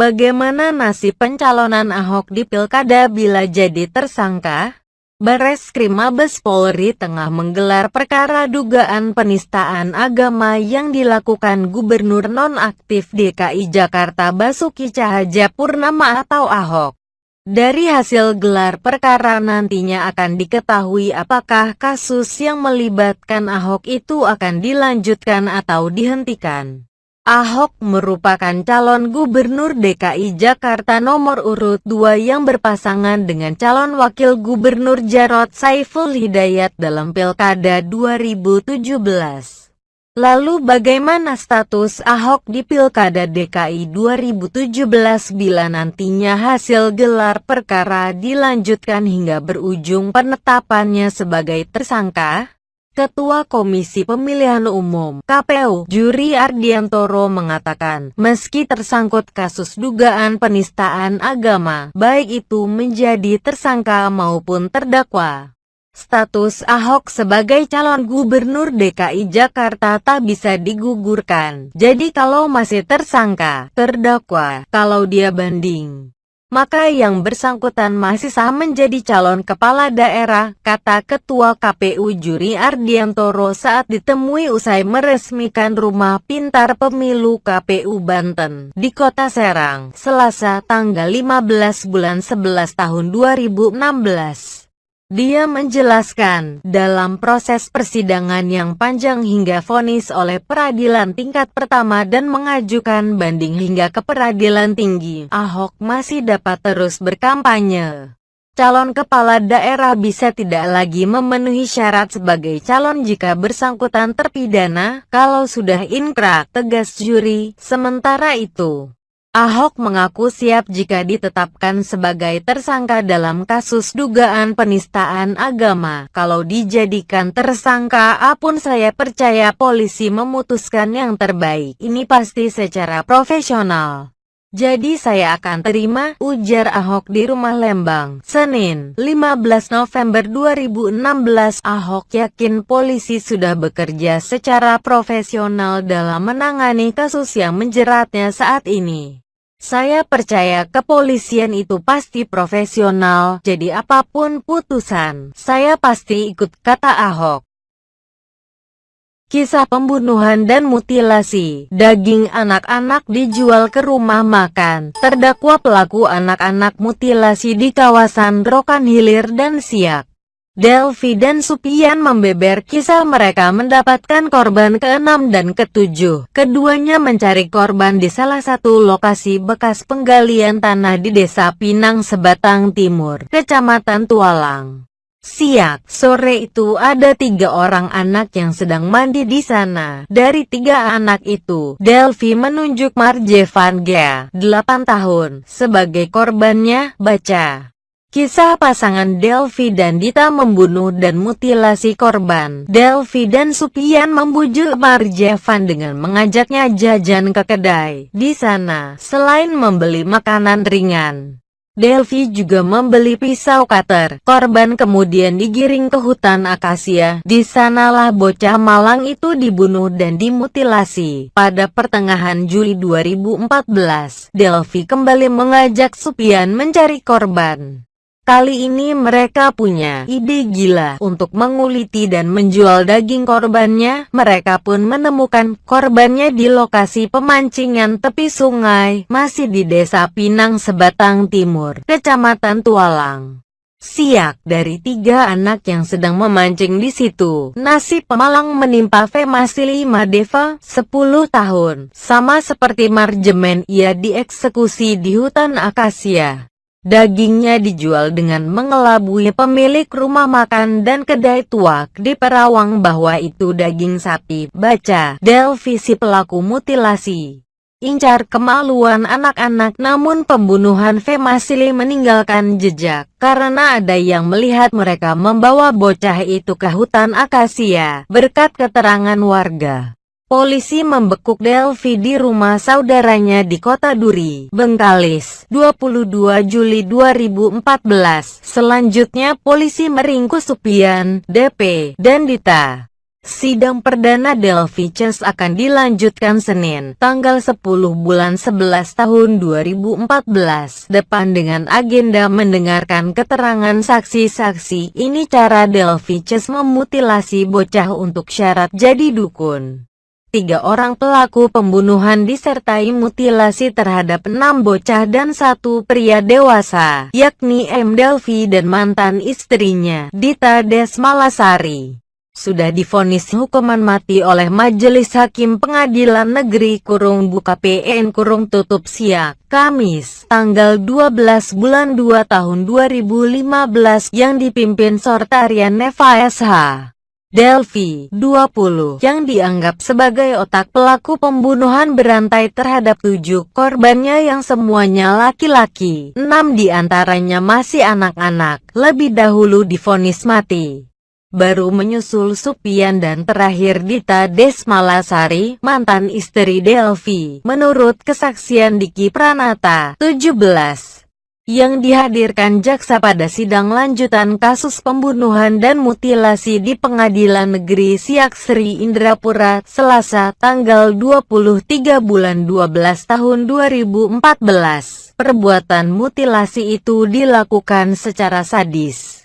Bagaimana nasib pencalonan Ahok di Pilkada bila jadi tersangka? Bareskrim Mabes Polri tengah menggelar perkara dugaan penistaan agama yang dilakukan Gubernur nonaktif DKI Jakarta Basuki Cahayapurnama atau Ahok. Dari hasil gelar perkara nantinya akan diketahui apakah kasus yang melibatkan Ahok itu akan dilanjutkan atau dihentikan. Ahok merupakan calon gubernur DKI Jakarta nomor urut 2 yang berpasangan dengan calon wakil gubernur Jarod Saiful Hidayat dalam Pilkada 2017. Lalu bagaimana status Ahok di Pilkada DKI 2017 bila nantinya hasil gelar perkara dilanjutkan hingga berujung penetapannya sebagai tersangka? Ketua Komisi Pemilihan Umum KPU Juri Ardiantoro mengatakan, meski tersangkut kasus dugaan penistaan agama, baik itu menjadi tersangka maupun terdakwa. Status Ahok sebagai calon gubernur DKI Jakarta tak bisa digugurkan. Jadi kalau masih tersangka, terdakwa, kalau dia banding, maka yang bersangkutan masih sah menjadi calon kepala daerah, kata Ketua KPU Juri Ardiantoro saat ditemui usai meresmikan rumah pintar pemilu KPU Banten di Kota Serang, Selasa tanggal 15 bulan 11 tahun 2016. Dia menjelaskan, dalam proses persidangan yang panjang hingga vonis oleh peradilan tingkat pertama dan mengajukan banding hingga ke peradilan tinggi, Ahok masih dapat terus berkampanye. Calon kepala daerah bisa tidak lagi memenuhi syarat sebagai calon jika bersangkutan terpidana, kalau sudah inkrak, tegas juri. Sementara itu, Ahok mengaku siap jika ditetapkan sebagai tersangka dalam kasus dugaan penistaan agama. Kalau dijadikan tersangka apun saya percaya polisi memutuskan yang terbaik. Ini pasti secara profesional. Jadi saya akan terima, ujar Ahok di rumah Lembang, Senin, 15 November 2016. Ahok yakin polisi sudah bekerja secara profesional dalam menangani kasus yang menjeratnya saat ini. Saya percaya kepolisian itu pasti profesional, jadi apa pun putusan, saya pasti ikut, kata Ahok. Kisah pembunuhan dan mutilasi, daging anak-anak dijual ke rumah makan, terdakwa pelaku anak-anak mutilasi di kawasan Rokan Hilir dan Siak. Delvi dan Supian membeber kisah mereka mendapatkan korban ke-6 dan ke-7. Keduanya mencari korban di salah satu lokasi bekas penggalian tanah di Desa Pinang Sebatang Timur, Kecamatan Tualang. Siak, sore itu ada tiga orang anak yang sedang mandi di sana. Dari tiga anak itu, Delvi menunjuk Marjevan Gea, 8 tahun, sebagai korbannya, baca. Kisah pasangan Delvi dan Dita membunuh dan mutilasi korban. Delvi dan Supian membujuk Marjevan dengan mengajaknya jajan ke kedai. Di sana, selain membeli makanan ringan, Delvi juga membeli pisau cutter. Korban kemudian digiring ke hutan akasia. Di sanalah bocah malang itu dibunuh dan dimutilasi. Pada pertengahan Juli 2014, Delvi kembali mengajak Supian mencari korban. Kali ini mereka punya ide gila untuk menguliti dan menjual daging korbannya. Mereka pun menemukan korbannya di lokasi pemancingan tepi sungai, masih di desa Pinang Sebatang Timur, Kecamatan Tualang. Siak dari tiga anak yang sedang memancing di situ. Nasib pemalang menimpa Femasili Madeva, 10 tahun. Sama seperti Marjemen, ia dieksekusi di hutan akasia. Dagingnya dijual dengan mengelabui pemilik rumah makan dan kedai tuak di Perawang bahwa itu daging sapi. Baca, Delvisi pelaku mutilasi. Incar kemaluan anak-anak namun pembunuhan Femasili meninggalkan jejak karena ada yang melihat mereka membawa bocah itu ke hutan akasia berkat keterangan warga. Polisi membekuk Delvi di rumah saudaranya di kota Duri, Bengkalis, 22 Juli 2014. Selanjutnya polisi meringkus Supian, DP, dan Dita. Sidang perdana Delphi Chess akan dilanjutkan Senin, tanggal 10 bulan 11 tahun 2014 depan dengan agenda mendengarkan keterangan saksi-saksi. Ini cara Delphi Chess memutilasi bocah untuk syarat jadi dukun. Tiga orang pelaku pembunuhan disertai mutilasi terhadap enam bocah dan satu pria dewasa, yakni M. Delphi dan mantan istrinya, Dita Desmalasari sudah difonis hukuman mati oleh Majelis Hakim Pengadilan Negeri Kurung Buka PN Kurung Tutup Siak, Kamis, tanggal 12 bulan 2 tahun 2015 yang dipimpin Sortarian Neva SH. Delphi, 20, yang dianggap sebagai otak pelaku pembunuhan berantai terhadap tujuh korbannya yang semuanya laki-laki, enam di antaranya masih anak-anak, lebih dahulu difonis mati. Baru menyusul Supian dan terakhir Dita Desmalasari, mantan istri Delvi. Menurut kesaksian Diki Pranata, 17, yang dihadirkan jaksa pada sidang lanjutan kasus pembunuhan dan mutilasi di Pengadilan Negeri Siak Sri Indrapura, Selasa, tanggal 23 bulan 12 tahun 2014. Perbuatan mutilasi itu dilakukan secara sadis.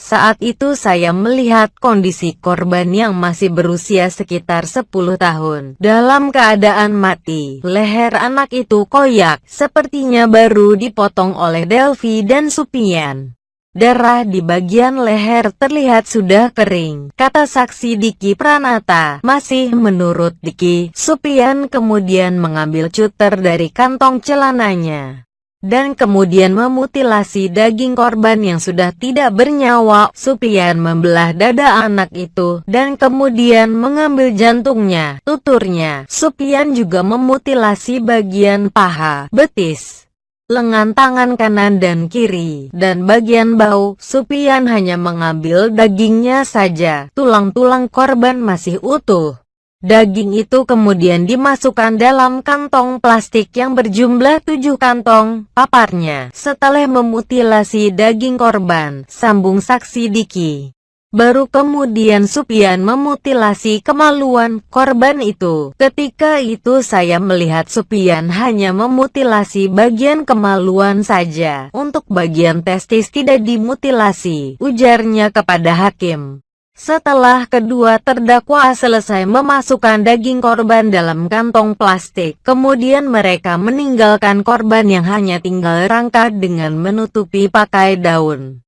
Saat itu saya melihat kondisi korban yang masih berusia sekitar 10 tahun. Dalam keadaan mati, leher anak itu koyak, sepertinya baru dipotong oleh Delvi dan Supian. Darah di bagian leher terlihat sudah kering, kata saksi Diki Pranata. Masih menurut Diki, Supian kemudian mengambil cutter dari kantong celananya dan kemudian memutilasi daging korban yang sudah tidak bernyawa. Supian membelah dada anak itu, dan kemudian mengambil jantungnya, tuturnya. Supian juga memutilasi bagian paha, betis, lengan tangan kanan dan kiri, dan bagian bau. Supian hanya mengambil dagingnya saja, tulang-tulang korban masih utuh. Daging itu kemudian dimasukkan dalam kantong plastik yang berjumlah tujuh kantong, paparnya. Setelah memutilasi daging korban, sambung saksi Diki. Baru kemudian Supian memutilasi kemaluan korban itu. Ketika itu saya melihat Supian hanya memutilasi bagian kemaluan saja. Untuk bagian testis tidak dimutilasi, ujarnya kepada hakim. Setelah kedua terdakwa selesai memasukkan daging korban dalam kantong plastik, kemudian mereka meninggalkan korban yang hanya tinggal rangka dengan menutupi pakai daun.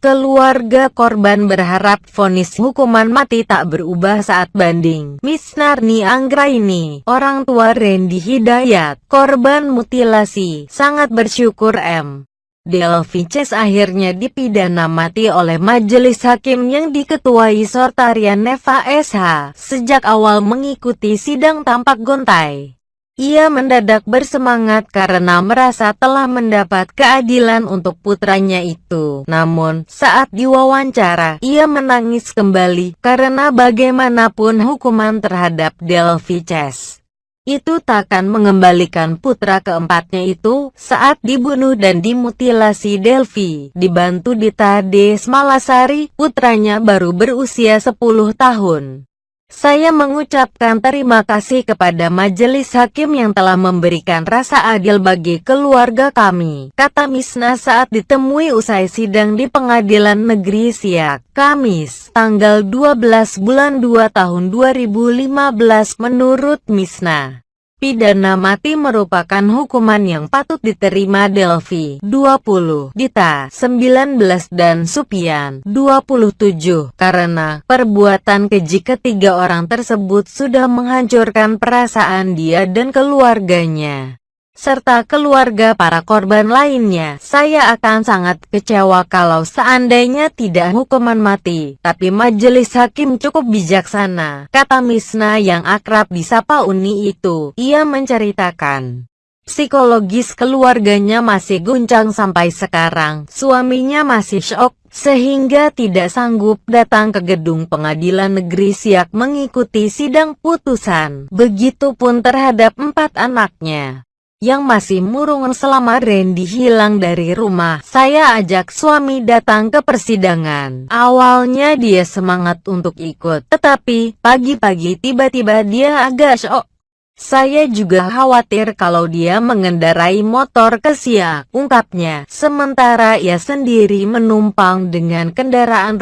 Keluarga korban berharap vonis hukuman mati tak berubah saat banding. Miss Narni Anggraini, orang tua Randy Hidayat, korban mutilasi, sangat bersyukur M. Delvices akhirnya dipidana mati oleh majelis hakim yang diketuai Sortarian Neva SH. Sejak awal mengikuti sidang tampak gontai. Ia mendadak bersemangat karena merasa telah mendapat keadilan untuk putranya itu. Namun, saat diwawancara, ia menangis kembali karena bagaimanapun hukuman terhadap Delvices itu takkan mengembalikan putra keempatnya itu saat dibunuh dan dimutilasi Delphi. Dibantu Dita Desmalasari, putranya baru berusia 10 tahun. Saya mengucapkan terima kasih kepada majelis hakim yang telah memberikan rasa adil bagi keluarga kami, kata Misna saat ditemui usai sidang di pengadilan negeri Siak, Kamis, tanggal 12 bulan 2 tahun 2015 menurut Misna. Pidana mati merupakan hukuman yang patut diterima Delvi 20, Dita 19 dan Supian 27 karena perbuatan keji ketiga orang tersebut sudah menghancurkan perasaan dia dan keluarganya serta keluarga para korban lainnya. Saya akan sangat kecewa kalau seandainya tidak hukuman mati, tapi majelis hakim cukup bijaksana, kata Misna yang akrab disapa Uni itu. Ia menceritakan. Psikologis keluarganya masih guncang sampai sekarang, suaminya masih shock, sehingga tidak sanggup datang ke gedung pengadilan negeri Siak mengikuti sidang putusan. Begitupun terhadap empat anaknya. Yang masih murung selama Randy hilang dari rumah. Saya ajak suami datang ke persidangan. Awalnya dia semangat untuk ikut, tetapi pagi-pagi tiba-tiba dia agak shock. Saya juga khawatir kalau dia mengendarai motor ke siak, ungkapnya. Sementara ia sendiri menumpang dengan kendaraan